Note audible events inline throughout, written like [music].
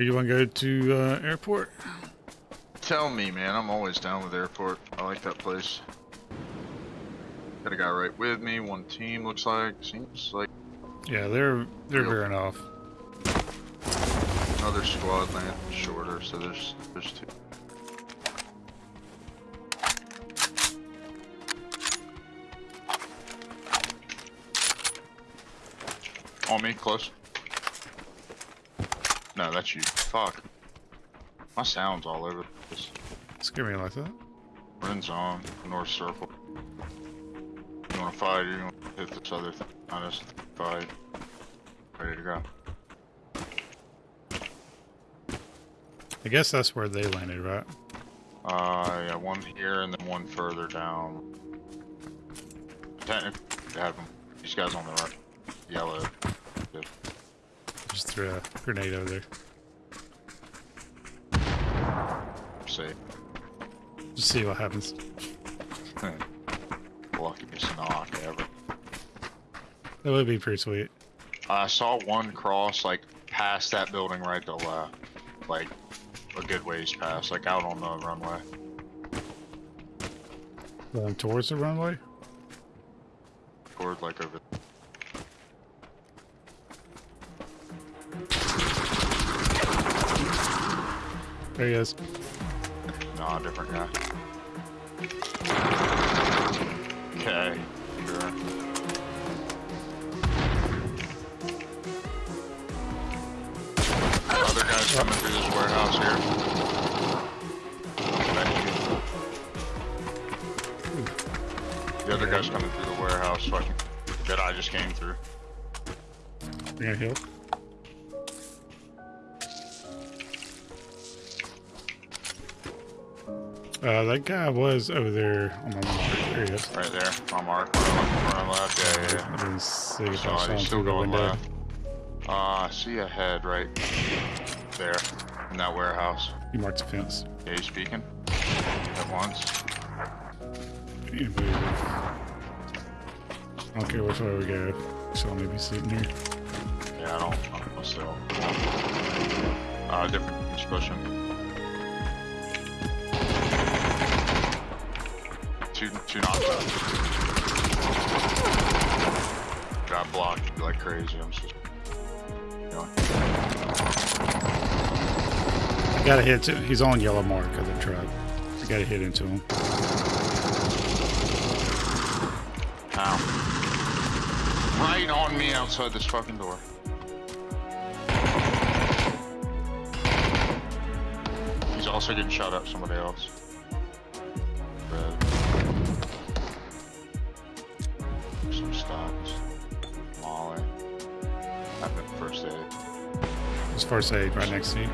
Or you want to go to uh, airport? Tell me, man. I'm always down with airport. I like that place. Got a guy right with me. One team looks like. Seems like Yeah, they're they're Real. veering off. another squad land shorter. So there's there's two. On me, close. No, that's you. Fuck. My sound's all over this. Scare me like that. Ren's on, north circle. You wanna fight or you wanna hit this other thing? I just fight. Ready to go. I guess that's where they landed, right? Uh, yeah, one here and then one further down. Technically, have them. These guys on the right. Yellow. Just threw a grenade over there. Safe. Just see what happens. [laughs] Luckiest knock ever. That would be pretty sweet. I saw one cross, like, past that building right to left. Like, a good ways past, like out on the runway. Going towards the runway. Toward, like, over There he is. Nah, different guy. Okay, sure. Other guys coming through this warehouse here. You. The other guy's coming through the warehouse, so I can, that I just came through. You're gonna heal. Uh, that guy was over there on my mark. There he is. Right there, my mark. Run left, yeah, yeah, yeah. I didn't see if I saw him still going left. Uh, I see a head right there in that warehouse. You marked the fence. Yeah, he's speaking at once. Move. I don't care which way we go. So I'll maybe sitting here. Yeah, I don't, I don't know still. Uh, different he's Two, two knocks out. Got blocked like crazy. I'm just. You know, I gotta hit to, he's on yellow mark of the truck. I gotta hit into him. ow. Right on me outside this fucking door. He's also getting shot at somebody else. Stocks. Molly. I've been first aid. There's first aid right next to you.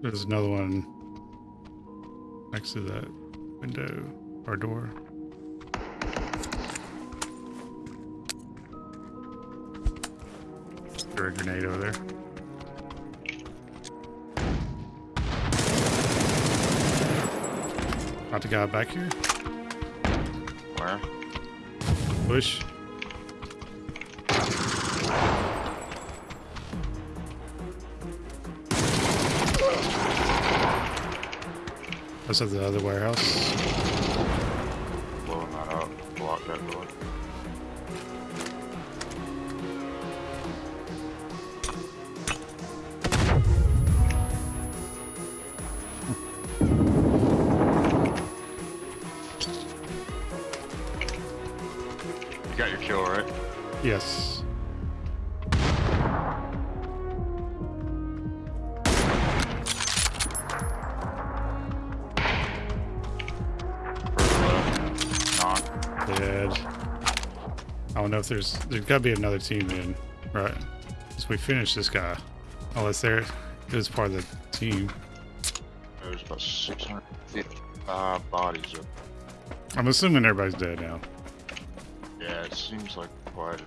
There's another one next to that window or door. Threw a grenade over there. The guy back here. Where? Push. That's at the other warehouse. Blowing that up. Block that door. I don't know if there's there's gotta be another team in, right? So we finished this guy. Unless there it was part of the team. There's about 655 bodies up. I'm assuming everybody's dead now. Yeah, it seems like quite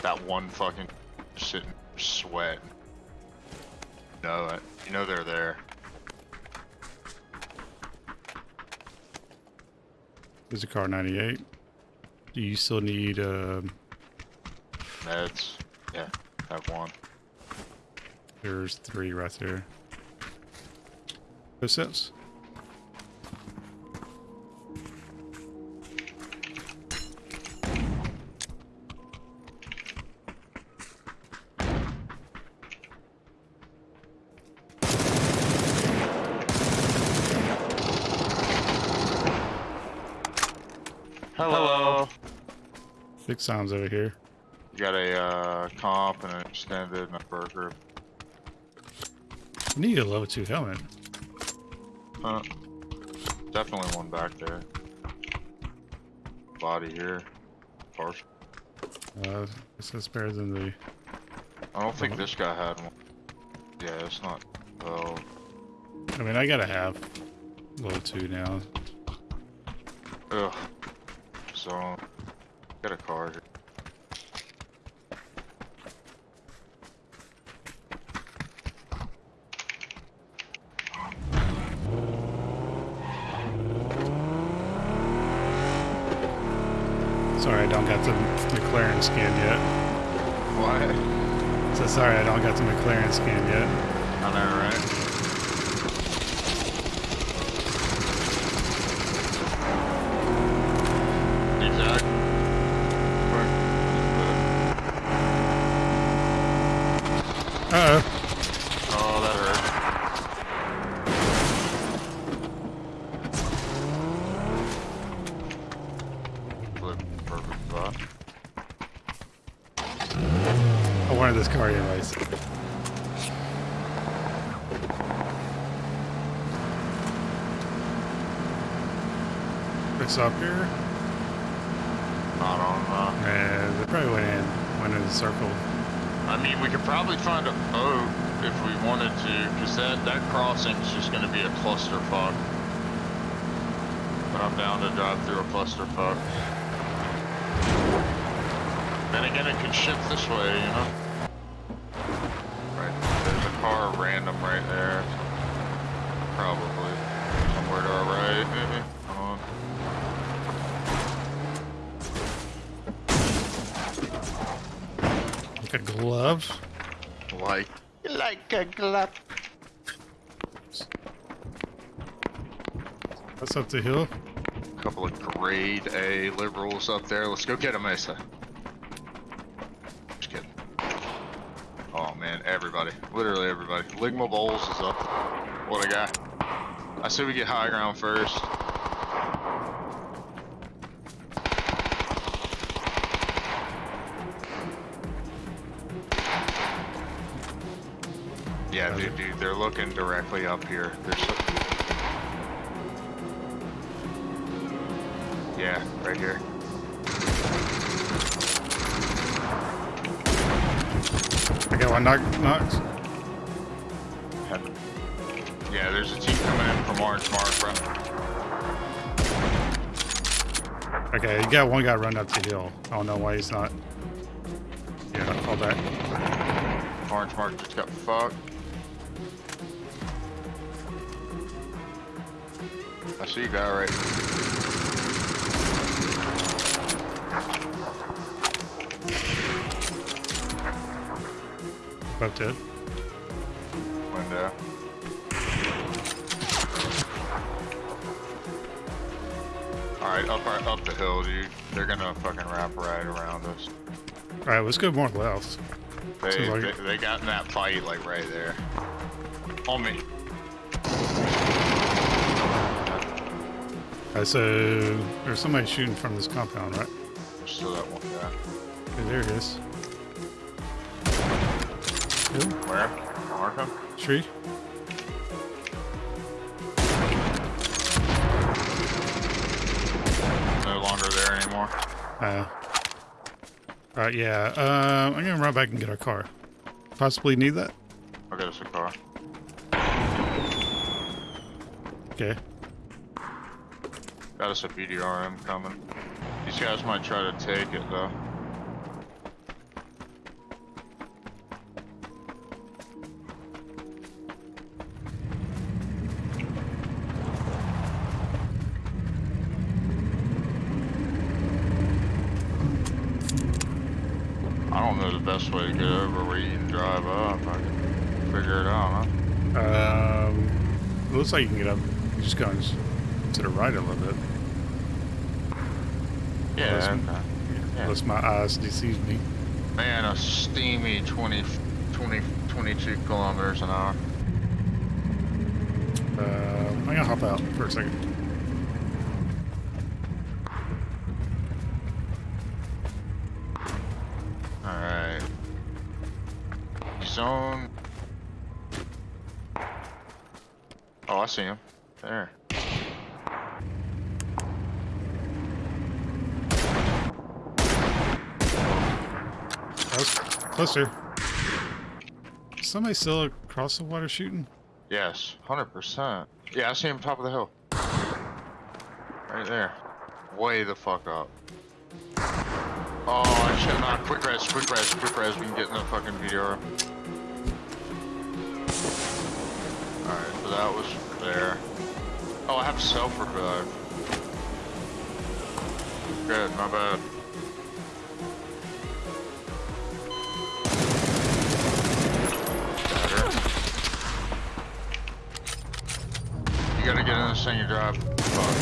that one fucking sitting sweat. No, it. You know they're there. There's a Kar98. Do you still need um Meds. Yeah, have one. there's three right there. Those Hello. Six sounds over here. You got a uh, comp and an extended and a burger. I need a level two helmet. Uh, definitely one back there. Body here. Partial. Uh, this is better than the. I don't think this guy had one. Yeah, it's not. Well, I mean, I gotta have level two now. ugh. Get a car here. Sorry, I don't got the McLaren skin yet. What? So sorry, I don't got the McLaren skin yet. I know, right? Uh oh. Oh, that hurt. Flip, perfect spot. I wanted this car anyways. It's up here. Not on, uh, And they probably went in, went in the circle. I mean, we could probably find a boat if we wanted to, because that, that crossing's just going to be a clusterfuck. But I'm down to drive through a clusterfuck. Then again, it can shift this way, you know? Right, there's a car random right there. Probably. Somewhere to our right, maybe. [laughs] Come on. Like a glove. Like, like a. That's up the hill. A couple of grade A liberals up there. Let's go get them, Mesa. Just kidding. Oh man, everybody. Literally everybody. Ligma Bowls is up. What a guy. I say we get high ground first. Directly up here. They're so Yeah, right here. I got one knock knocked. Yeah, there's a team coming in from Orange Mark, bro. Okay, you got one guy run up the hill. I don't know why he's not. Yeah, I'll fall back. Orange Mark just got fucked. See you guy right. Both dead. Window. Alright, up our, up the hill, dude. They're gonna fucking wrap right around us. Alright, let's go more left. They, like they, they got in that fight, like, right there. On me. Alright, so there's somebody shooting from this compound, right? Still that one guy. Okay, there it is. Hill? Where? Him? Tree? No longer there anymore. Uh, Alright, yeah. Um, I'm gonna run back and get our car. Possibly need that? I'll get us a car. Okay. Got us a BDRM coming. These guys might try to take it though. I don't know the best way to get over where you can drive up. I can figure it out, huh? Um, looks like you can get up. Just going to the right a little bit. Yeah, Unless. Yeah. unless my eyes deceive me. Man, a steamy 20, 20, 22 kilometers an hour. Uh, I'm gonna hop out for a second. Alright. Zone. Oh, I see him. There. Closer. Somebody still across the water shooting? Yes, 100%. Yeah, I see him top of the hill. Right there. Way the fuck up. Oh, I should not. Quick res, quick res, quick res. We can get in the fucking video. Alright, so that was there. Oh, I have self revive. Good, my bad. Gotta get in this thing you drive. Fuck.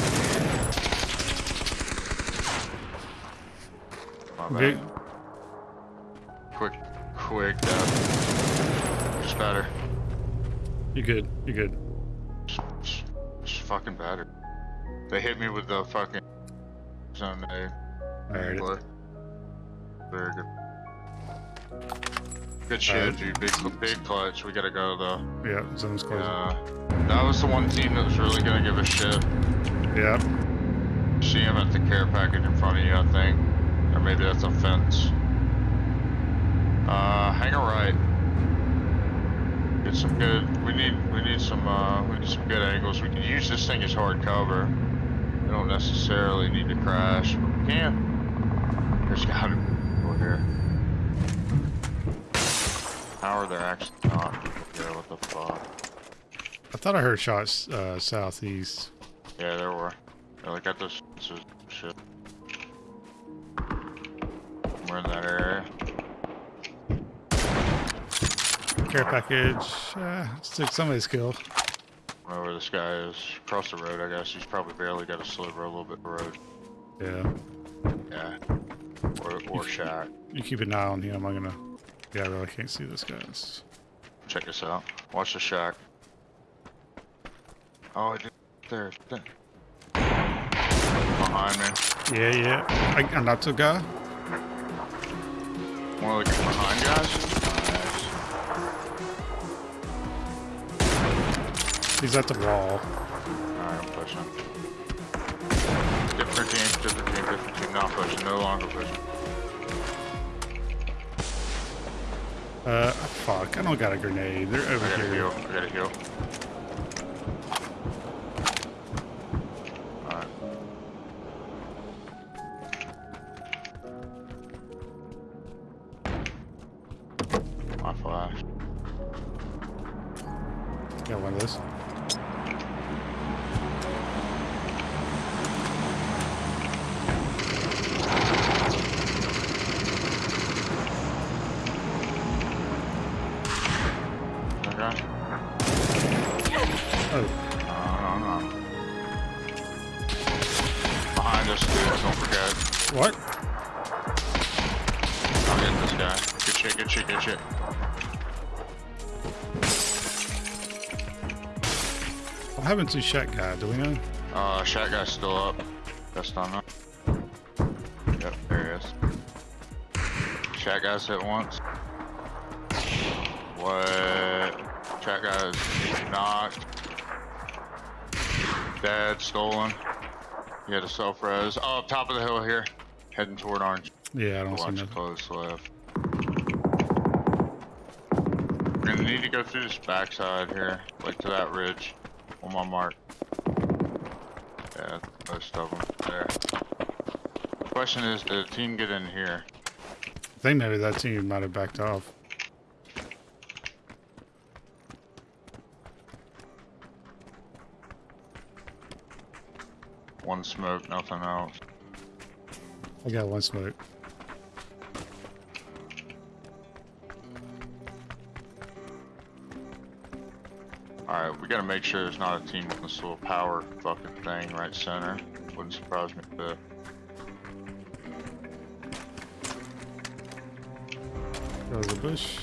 My bad. Vic, Quick, quick uh, death. Just better. you good? You good? Just, just, just fucking better. They hit me with the fucking zone A. Alright. Very good. Good shit, Alright. dude. Big, big clutch. We gotta go though. Yeah, zone's closing. Uh, that was the one team that was really gonna give a shit. yeah. See him at the care package in front of you, I think. Or maybe that's a fence. Uh, hang a right. Get some good. We need. We need some. Uh, we need some good angles. We can use this thing as hard cover. We don't necessarily need to crash, but we can. There's got to be over here. How are there actually not people here? What the fuck? I thought I heard shots uh, southeast. Yeah, there were. Yeah, look at this. This shit. We're in that area. Care package. Uh, stick somebody's kill. Wherever this guy is. Across the road, I guess. He's probably barely got a sliver a little bit of road. Yeah. Yeah. Or, or shack. You keep an eye on him. I'm gonna. Yeah, I really can't see this guys. Check this out. Watch the shack. Oh, I did. There. there. Behind me. Yeah, yeah. I, I knocked a guy. One of the behind guys? Nice. He's at the wall. Alright, I'm pushing. Different team, different team, different team. Not pushing. No longer pushing. Uh, fuck. I don't got a grenade. They're over I here. heal. I gotta heal. Happened to Shack guy? Do we know? Uh, guy's still up. Best on that. Yep, there he is. Shack guy's hit once. What? Guy's knocked. Dead, stolen. He had a self res. Oh, up top of the hill here. Heading toward orange. Yeah, I don't see Watch nothing. close left. We're gonna need to go through this backside here, like to that ridge on my mark. Yeah, most of them there. Question is, did the team get in here? I think maybe that team might have backed off. One smoke, nothing else. I got one smoke. We gotta make sure there's not a team with this little power fucking thing right center. Wouldn't surprise me a bit. There's a bush.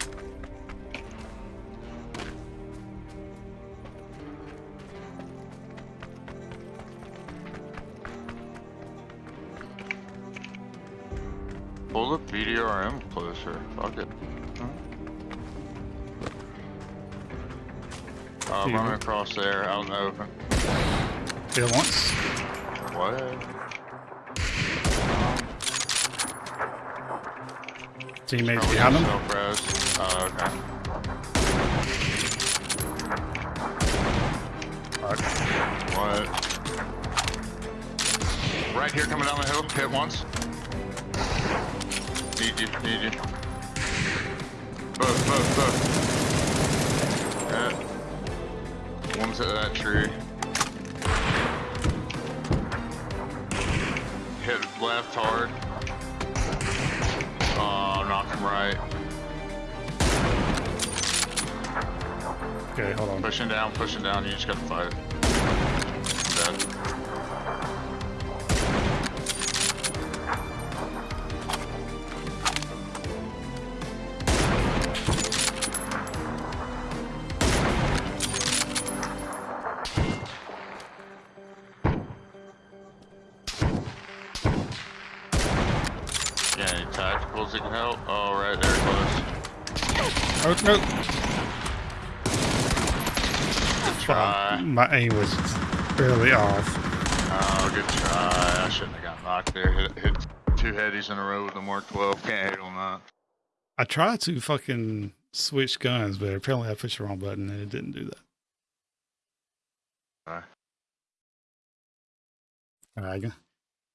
Pull the BDRM closer. Fuck it. Uh, Here. running across there, out in the open. Hit it once. What? Teammates behind him. Oh, okay. Fuck. What? Right here, coming down the hill. Hit once. Need you, need you. Both, both, both. One's at that tree. Hit left hard. Oh, knock him right. Okay, hold on. Pushing down, pushing down. You just gotta fight it. Dead. Oh! Try. Fuck, My aim was barely off. Oh, good try. I shouldn't have got knocked there. Hit, hit two headies in a row with the Mark 12. Can't hate on that. I tried to fucking switch guns, but apparently I pushed the wrong button and it didn't do that. Alright. Alright, I'm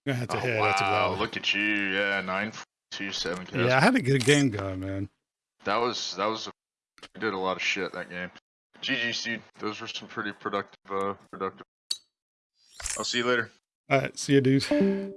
gonna have to Oh, head out to wow, look at you. Yeah, 927 kills. Yeah, I had a good game going, man. That was, that was, I did a lot of shit that game. GG, dude. Those were some pretty productive, uh, productive. I'll see you later. Alright, see you, dude.